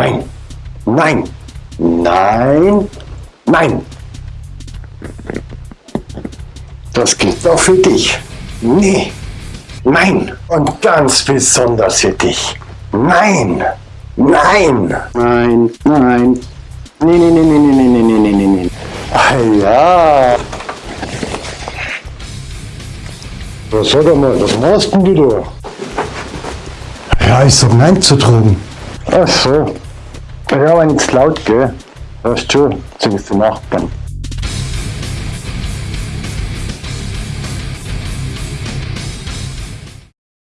Nein. Nein. Nein. Nein. Das gilt auch für dich. Nee. Nein. Und ganz besonders für dich. Nein. Nein. Nein, nein. Nee, nee, nee, nee, nee, nee, nee, nee, nee, nee. Ah, ja. Was sag mal, was machst denn du da? Ja, ich sag Nein zu Drogen. Ach so. Ja, wenn es laut, gell? Weißt du, sind die Nachbarn.